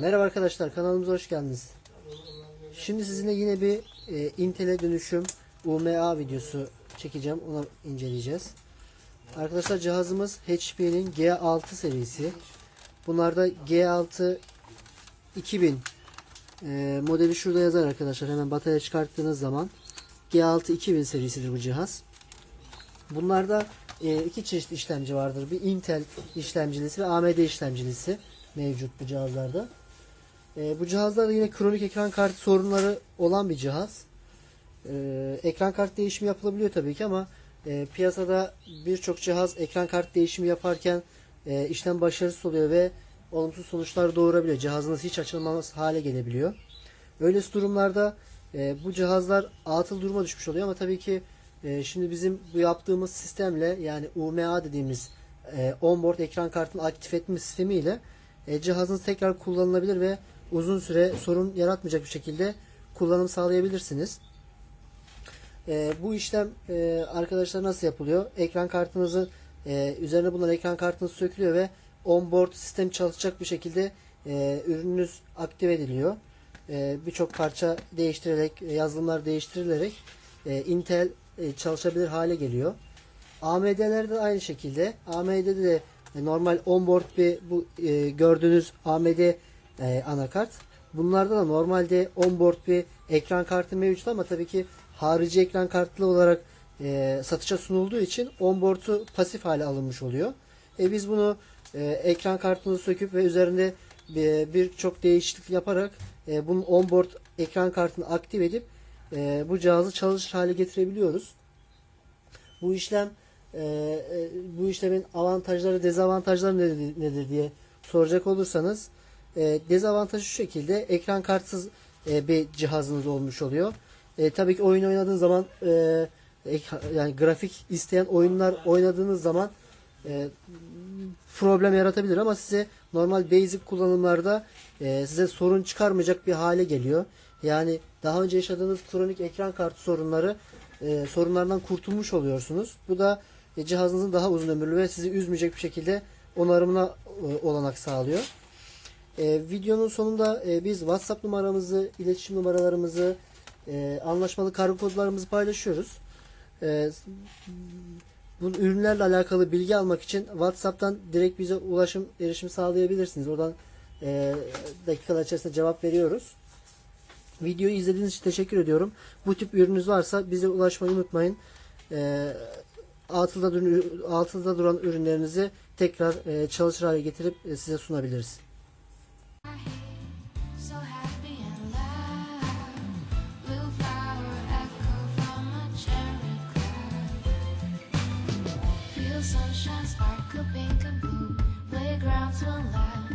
Merhaba arkadaşlar kanalımıza hoş geldiniz. Şimdi sizinle yine bir e, Intel'e dönüşüm UMA videosu çekeceğim. Onu inceleyeceğiz. Arkadaşlar cihazımız HP'nin G6 serisi. Bunlarda G6 2000 e, modeli şurada yazar arkadaşlar. Hemen batarya çıkarttığınız zaman G6 2000 serisidir bu cihaz. Bunlarda e, iki çeşit işlemci vardır. Bir Intel işlemcilisi ve AMD işlemcilisi mevcut bu cihazlarda. E, bu cihazlarda yine kronik ekran kartı sorunları olan bir cihaz. E, ekran kart değişimi yapılabiliyor tabii ki ama e, piyasada birçok cihaz ekran kart değişimi yaparken e, işlem başarısız oluyor ve olumsuz sonuçlar doğurabiliyor. Cihazınız hiç açılmaz hale gelebiliyor. Öylesi durumlarda e, bu cihazlar atıl duruma düşmüş oluyor ama tabii ki e, şimdi bizim bu yaptığımız sistemle yani UMA dediğimiz onboard ekran kartını aktif etme sistemiyle e, cihazınız tekrar kullanılabilir ve uzun süre sorun yaratmayacak bir şekilde kullanım sağlayabilirsiniz. E, bu işlem e, arkadaşlar nasıl yapılıyor? Ekran kartınızı e, üzerine bulunan ekran kartınız sökülüyor ve onboard sistem çalışacak bir şekilde e, ürününüz aktive ediliyor. E, Birçok parça değiştirerek, yazılımlar değiştirilerek e, Intel e, çalışabilir hale geliyor. AMD'lerde de aynı şekilde. AMD'de de normal onboard bir bu e, gördüğünüz AMD e, anakart. Bunlarda da normalde onboard bir ekran kartı mevcut ama tabii ki harici ekran kartlı olarak e, satışa sunulduğu için onboard'u pasif hale alınmış oluyor. E, biz bunu e, ekran kartını söküp ve üzerinde bir- birçok değişiklik yaparak e, bunun onboard ekran kartını aktif edip e, bu cihazı çalışır hale getirebiliyoruz. Bu işlem e, e, bu işlemin avantajları dezavantajları nedir, nedir diye soracak olursanız e, dezavantajı şu şekilde ekran kartsız e, bir cihazınız olmuş oluyor. E, tabii ki oyun oynadığınız zaman e, yani grafik isteyen oyunlar oynadığınız zaman problem yaratabilir ama size normal basic kullanımlarda size sorun çıkarmayacak bir hale geliyor. Yani daha önce yaşadığınız kronik ekran kartı sorunları e, sorunlardan kurtulmuş oluyorsunuz. Bu da cihazınızın daha uzun ömürlü ve sizi üzmeyecek bir şekilde onarımına olanak sağlıyor. E, videonun sonunda e, biz WhatsApp numaramızı, iletişim numaralarımızı, e, anlaşmalı kargo kodlarımızı paylaşıyoruz. E, bu ürünlerle alakalı bilgi almak için WhatsApp'tan direkt bize ulaşım erişim sağlayabilirsiniz. Oradan e, dakikalar içerisinde cevap veriyoruz. Videoyu izlediğiniz için teşekkür ediyorum. Bu tip ürününüz varsa bize ulaşmayı unutmayın. E, altıda, duran, altıda duran ürünlerinizi tekrar e, çalışır hale getirip e, size sunabiliriz. sunshine, sparkle pink and blue. Playgrounds will laugh.